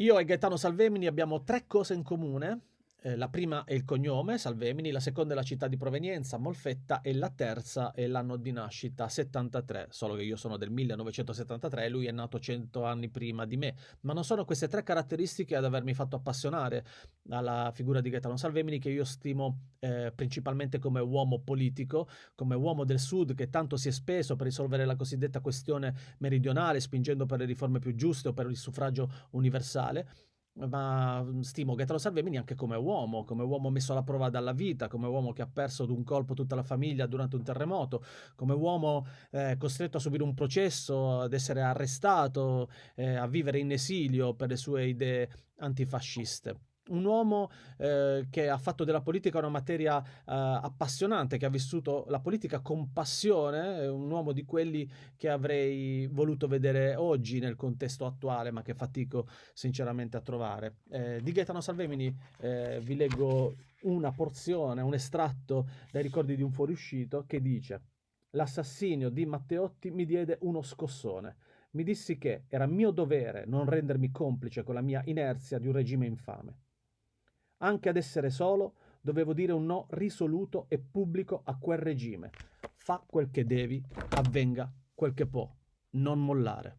Io e Gaetano Salvemini abbiamo tre cose in comune. Eh, la prima è il cognome, Salvemini, la seconda è la città di provenienza, Molfetta, e la terza è l'anno di nascita, 73, solo che io sono del 1973 e lui è nato 100 anni prima di me. Ma non sono queste tre caratteristiche ad avermi fatto appassionare alla figura di Gaetano Salvemini, che io stimo eh, principalmente come uomo politico, come uomo del Sud che tanto si è speso per risolvere la cosiddetta questione meridionale, spingendo per le riforme più giuste o per il suffragio universale ma mhmm, stimo Gaetano Salvemini anche come uomo, come uomo messo alla prova dalla vita, come uomo che ha perso d'un colpo tutta la famiglia durante un terremoto, come uomo eh, costretto a subire un processo, ad essere arrestato, eh, a vivere in esilio per le sue idee antifasciste un uomo eh, che ha fatto della politica una materia eh, appassionante, che ha vissuto la politica con passione, un uomo di quelli che avrei voluto vedere oggi nel contesto attuale, ma che fatico sinceramente a trovare. Eh, di Gaetano Salvemini eh, vi leggo una porzione, un estratto dai ricordi di un fuoriuscito che dice L'assassinio di Matteotti mi diede uno scossone. Mi dissi che era mio dovere non rendermi complice con la mia inerzia di un regime infame. Anche ad essere solo dovevo dire un no risoluto e pubblico a quel regime. Fa quel che devi, avvenga quel che può, non mollare.